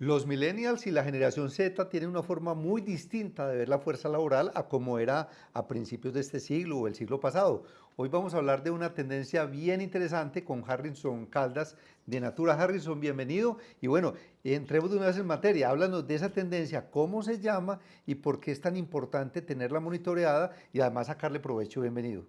Los millennials y la generación Z tienen una forma muy distinta de ver la fuerza laboral a como era a principios de este siglo o el siglo pasado. Hoy vamos a hablar de una tendencia bien interesante con Harrison Caldas de Natura. Harrison, bienvenido. Y bueno, entremos de una vez en materia. Háblanos de esa tendencia, cómo se llama y por qué es tan importante tenerla monitoreada y además sacarle provecho. Bienvenido.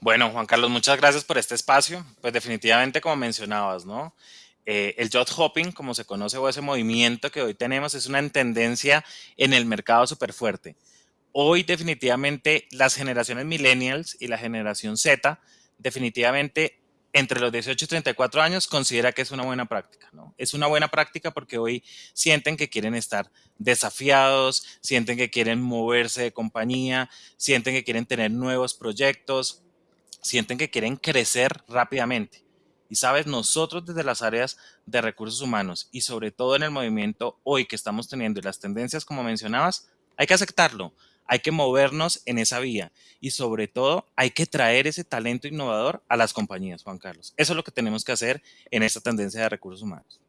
Bueno, Juan Carlos, muchas gracias por este espacio. Pues definitivamente, como mencionabas, ¿no? Eh, el job hopping, como se conoce, o ese movimiento que hoy tenemos, es una tendencia en el mercado súper fuerte. Hoy definitivamente las generaciones millennials y la generación Z, definitivamente entre los 18 y 34 años considera que es una buena práctica, ¿no? Es una buena práctica porque hoy sienten que quieren estar desafiados, sienten que quieren moverse de compañía, sienten que quieren tener nuevos proyectos, sienten que quieren crecer rápidamente. Y sabes, nosotros desde las áreas de recursos humanos y sobre todo en el movimiento hoy que estamos teniendo y las tendencias como mencionabas, hay que aceptarlo, hay que movernos en esa vía y sobre todo hay que traer ese talento innovador a las compañías, Juan Carlos. Eso es lo que tenemos que hacer en esta tendencia de recursos humanos.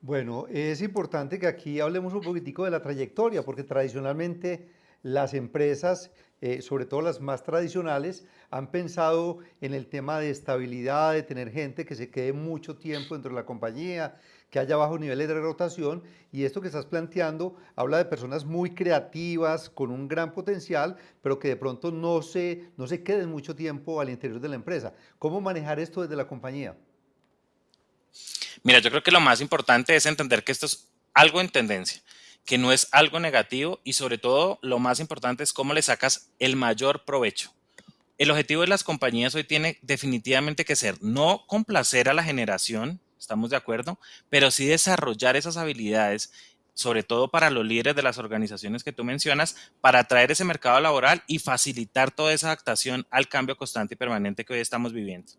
Bueno, es importante que aquí hablemos un poquitico de la trayectoria, porque tradicionalmente las empresas eh, sobre todo las más tradicionales, han pensado en el tema de estabilidad, de tener gente que se quede mucho tiempo dentro de la compañía, que haya bajos niveles de rotación y esto que estás planteando habla de personas muy creativas, con un gran potencial, pero que de pronto no se, no se queden mucho tiempo al interior de la empresa. ¿Cómo manejar esto desde la compañía? Mira, yo creo que lo más importante es entender que esto es algo en tendencia que no es algo negativo y sobre todo lo más importante es cómo le sacas el mayor provecho. El objetivo de las compañías hoy tiene definitivamente que ser no complacer a la generación, estamos de acuerdo, pero sí desarrollar esas habilidades, sobre todo para los líderes de las organizaciones que tú mencionas, para atraer ese mercado laboral y facilitar toda esa adaptación al cambio constante y permanente que hoy estamos viviendo.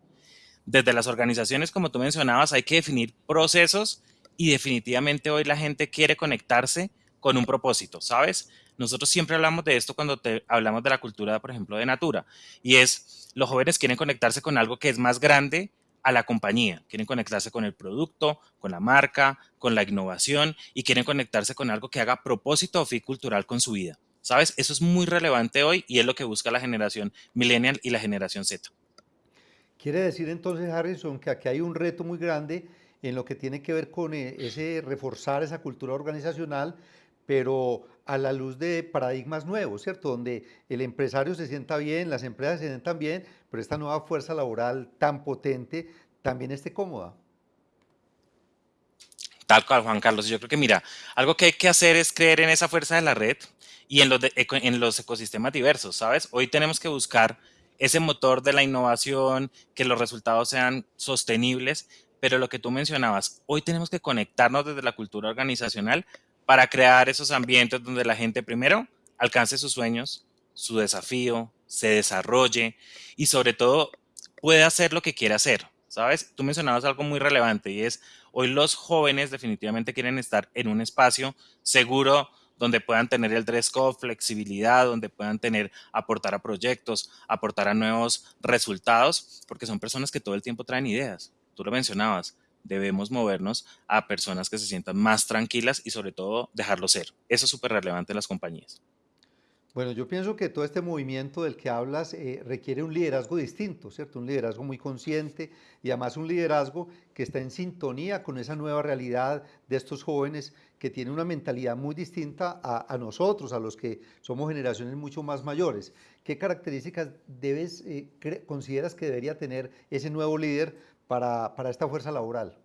Desde las organizaciones, como tú mencionabas, hay que definir procesos y definitivamente hoy la gente quiere conectarse con un propósito, ¿sabes? Nosotros siempre hablamos de esto cuando hablamos de la cultura, por ejemplo, de Natura, y es los jóvenes quieren conectarse con algo que es más grande a la compañía, quieren conectarse con el producto, con la marca, con la innovación y quieren conectarse con algo que haga propósito o fin cultural con su vida. ¿Sabes? Eso es muy relevante hoy y es lo que busca la generación millennial y la generación Z. Quiere decir entonces, Harrison, que aquí hay un reto muy grande en lo que tiene que ver con eh, ese reforzar esa cultura organizacional, pero a la luz de paradigmas nuevos, ¿cierto? Donde el empresario se sienta bien, las empresas se sientan bien, pero esta nueva fuerza laboral tan potente también esté cómoda. Tal cual, Juan Carlos. Yo creo que, mira, algo que hay que hacer es creer en esa fuerza de la red y en los, en los ecosistemas diversos, ¿sabes? Hoy tenemos que buscar ese motor de la innovación, que los resultados sean sostenibles, pero lo que tú mencionabas, hoy tenemos que conectarnos desde la cultura organizacional para crear esos ambientes donde la gente primero alcance sus sueños, su desafío, se desarrolle y sobre todo pueda hacer lo que quiere hacer. ¿Sabes? Tú mencionabas algo muy relevante y es hoy los jóvenes definitivamente quieren estar en un espacio seguro donde puedan tener el dress flexibilidad, donde puedan tener, aportar a proyectos, aportar a nuevos resultados, porque son personas que todo el tiempo traen ideas tú lo mencionabas, debemos movernos a personas que se sientan más tranquilas y sobre todo dejarlo ser. Eso es súper relevante en las compañías. Bueno, yo pienso que todo este movimiento del que hablas eh, requiere un liderazgo distinto, ¿cierto? Un liderazgo muy consciente y además un liderazgo que está en sintonía con esa nueva realidad de estos jóvenes que tienen una mentalidad muy distinta a, nosotros, a los que somos generaciones mucho más mayores. ¿Qué características eh, consideras que debería tener ese nuevo líder para, esta fuerza laboral?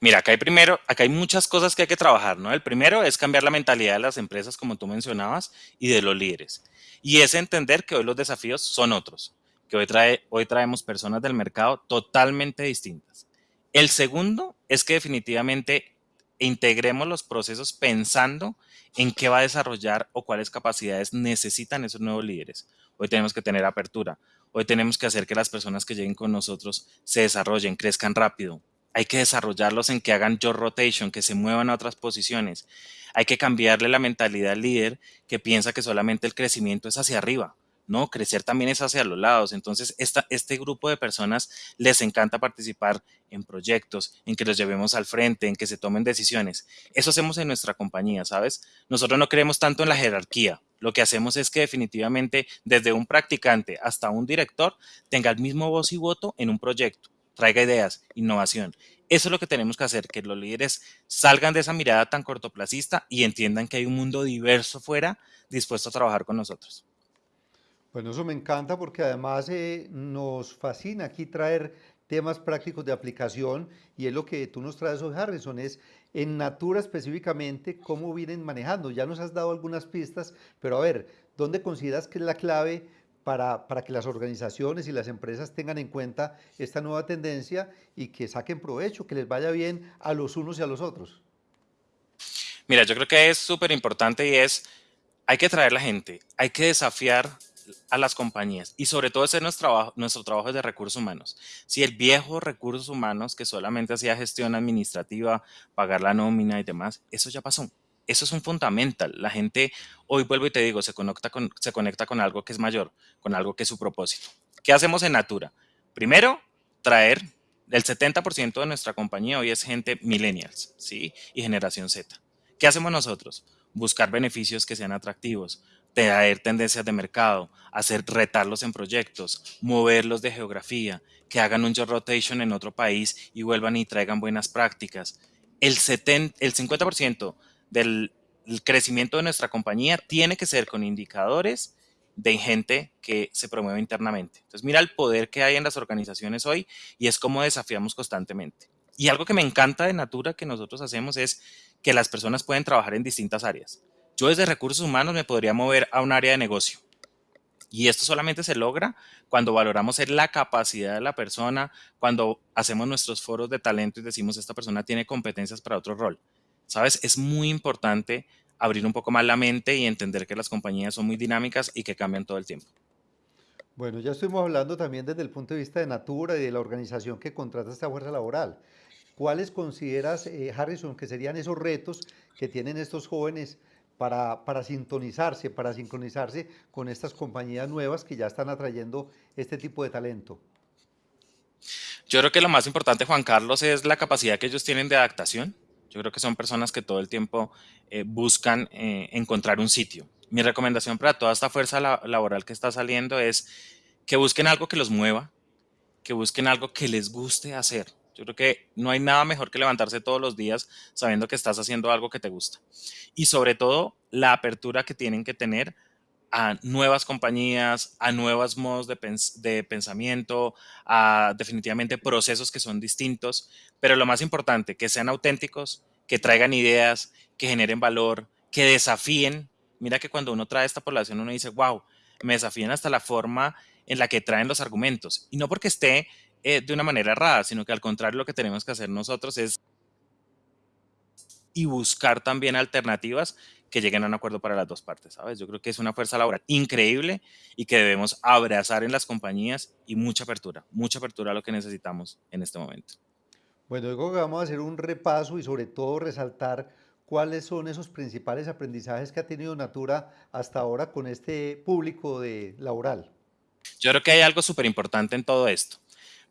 Mira, acá hay primero, acá hay muchas cosas que hay que trabajar, ¿no? El primero es cambiar la mentalidad de las empresas, como tú mencionabas, y de los líderes. Y es entender que hoy los desafíos son otros, que hoy, trae, hoy traemos personas del mercado totalmente distintas. El segundo es que definitivamente integremos los procesos pensando en qué va a desarrollar o cuáles capacidades necesitan esos nuevos líderes. Hoy tenemos que tener apertura, Hoy tenemos que hacer que las personas que lleguen con nosotros se desarrollen, crezcan rápido. Hay que desarrollarlos en que hagan job rotation, que se muevan a otras posiciones. Hay que cambiarle la mentalidad al líder que piensa que solamente el crecimiento es hacia arriba. no, crecer también es hacia los lados. Entonces, este grupo de personas les encanta participar en proyectos, en que los llevemos al frente, en que se tomen decisiones. Eso hacemos en nuestra compañía, ¿sabes? Nosotros no creemos tanto en la jerarquía. Lo que hacemos es que definitivamente desde un practicante hasta un director tenga el mismo voz y voto en un proyecto, traiga ideas, innovación. Eso es lo que tenemos que hacer, que los líderes salgan de esa mirada tan cortoplacista y entiendan que hay un mundo diverso fuera dispuesto a trabajar con nosotros. Bueno, eso me encanta porque además eh, nos fascina aquí traer temas prácticos de aplicación y es lo que tú nos traes hoy, Harrison, es en Natura específicamente cómo vienen manejando. Ya nos has dado algunas pistas, pero a ver, ¿dónde consideras que es la clave para, para, que las organizaciones y las empresas tengan en cuenta esta nueva tendencia y que saquen provecho, que les vaya bien a los unos y a los otros? Mira, yo creo que es súper importante y es, hay que traer la gente, hay que desafiar a las compañías y sobre todo ese es nuestro trabajo, nuestro trabajo de recursos humanos. Si el viejo recursos humanos que solamente hacía gestión administrativa, pagar la nómina y demás, eso ya pasó. Eso es un fundamental. La gente, hoy vuelvo y te digo, se conecta, con, se conecta con algo que es mayor, con algo que es su propósito. ¿Qué hacemos en Natura? Primero, traer el 70% de nuestra compañía hoy es gente millennials, ¿sí? Y generación Z. ¿Qué hacemos nosotros? Buscar beneficios que sean atractivos, traer tendencias de mercado, hacer retarlos en proyectos, moverlos de geografía, que hagan un job rotation en otro país y vuelvan y traigan buenas prácticas. El, 70, el 50% del crecimiento de nuestra compañía tiene que ser con indicadores de gente que se promueve internamente. Entonces, mira el poder que hay en las organizaciones hoy y es como desafiamos constantemente. Y algo que me encanta de Natura que nosotros hacemos es que las personas pueden trabajar en distintas áreas. Yo desde recursos humanos me podría mover a un área de negocio. Y esto solamente se logra cuando valoramos la capacidad de la persona, cuando hacemos nuestros foros de talento y decimos esta persona tiene competencias para otro rol. ¿Sabes? Es muy importante abrir un poco más la mente y entender que las compañías son muy dinámicas y que cambian todo el tiempo. Bueno, ya estuvimos hablando también desde el punto de vista de Natura y de la organización que contrata esta fuerza laboral. ¿Cuáles consideras, eh, Harrison, que serían esos retos que tienen estos jóvenes para, sintonizarse, para sincronizarse con estas compañías nuevas que ya están atrayendo este tipo de talento? Yo creo que lo más importante, Juan Carlos, es la capacidad que ellos tienen de adaptación. Yo creo que son personas que todo el tiempo eh, buscan eh, encontrar un sitio. Mi recomendación para toda esta fuerza la laboral que está saliendo es que busquen algo que los mueva, que busquen algo que les guste hacer. Yo creo que no hay nada mejor que levantarse todos los días sabiendo que estás haciendo algo que te gusta. Y sobre todo, la apertura que tienen que tener a nuevas compañías, a nuevos modos de, de, pensamiento, a definitivamente procesos que son distintos, pero lo más importante, que sean auténticos, que traigan ideas, que generen valor, que desafíen. Mira que cuando uno trae esta población, uno dice, wow, me desafían hasta la forma en la que traen los argumentos. Y no porque esté eh, de una manera errada, sino que al contrario lo que tenemos que hacer nosotros es y buscar también alternativas que lleguen a un acuerdo para las dos partes, ¿sabes? Yo creo que es una fuerza laboral increíble y que debemos abrazar en las compañías y mucha apertura, mucha apertura a lo que necesitamos en este momento. Bueno, digo que vamos a hacer un repaso y sobre todo resaltar cuáles son esos principales aprendizajes que ha tenido Natura hasta ahora con este público de laboral. Yo creo que hay algo súper importante en todo esto.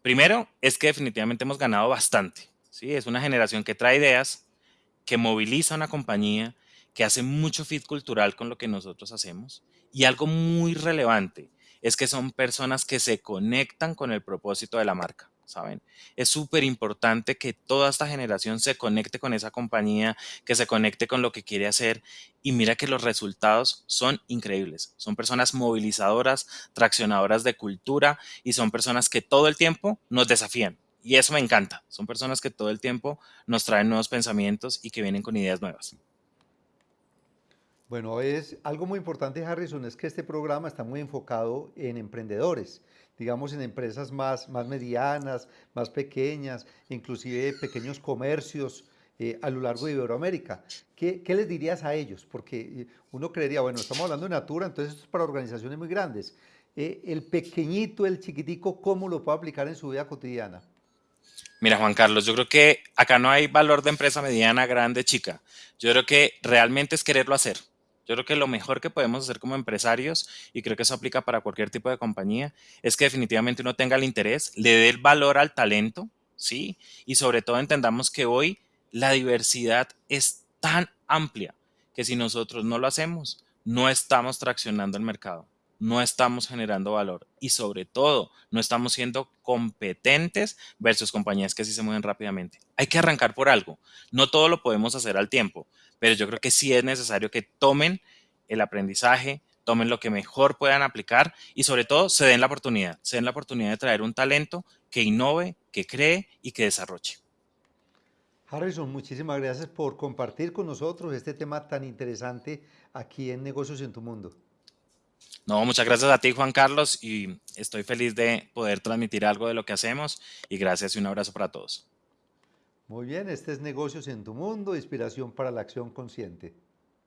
Primero, es que definitivamente hemos ganado bastante. ¿sí? Es una generación que trae ideas, que moviliza una compañía, que hace mucho fit cultural con lo que nosotros hacemos. Y algo muy relevante es que son personas que se conectan con el propósito de la marca. ¿Saben? Es súper importante que toda esta generación se conecte con esa compañía, que se conecte con lo que quiere hacer y mira que los resultados son increíbles. Son personas movilizadoras, traccionadoras de cultura y son personas que todo el tiempo nos desafían. Y eso me encanta. Son personas que todo el tiempo nos traen nuevos pensamientos y que vienen con ideas nuevas. Bueno, es algo muy importante, Harrison, es que este programa está muy enfocado en emprendedores, digamos en empresas más, más medianas, más pequeñas, inclusive pequeños comercios eh, a lo largo de Iberoamérica. ¿Qué, ¿Qué, les dirías a ellos? Porque eh, uno creería, bueno, estamos hablando de Natura, entonces esto es para organizaciones muy grandes. Eh, el pequeñito, el chiquitico, ¿cómo lo puede aplicar en su vida cotidiana? Mira, Juan Carlos, yo creo que acá no hay valor de empresa mediana, grande, chica. Yo creo que realmente es quererlo hacer Yo creo que lo mejor que podemos hacer como empresarios, y creo que eso aplica para cualquier tipo de compañía, es que definitivamente uno tenga el interés, le dé el valor al talento, ¿sí? Y sobre todo entendamos que hoy la diversidad es tan amplia que si nosotros no lo hacemos, no estamos traccionando el mercado, no estamos generando valor y sobre todo no estamos siendo competentes versus compañías que sí se mueven rápidamente. Hay que arrancar por algo. No todo lo podemos hacer al tiempo, pero yo creo que sí es necesario que tomen el aprendizaje, tomen lo que mejor puedan aplicar y sobre todo se den la oportunidad, se den la oportunidad de traer un talento que innove, que cree y que desarrolle. Harrison, muchísimas gracias por compartir con nosotros este tema tan interesante aquí en Negocios en tu Mundo. No, muchas gracias a ti, Juan Carlos, y estoy feliz de poder transmitir algo de lo que hacemos y gracias y un abrazo para todos. Muy bien, este es Negocios en tu Mundo, inspiración para la acción consciente.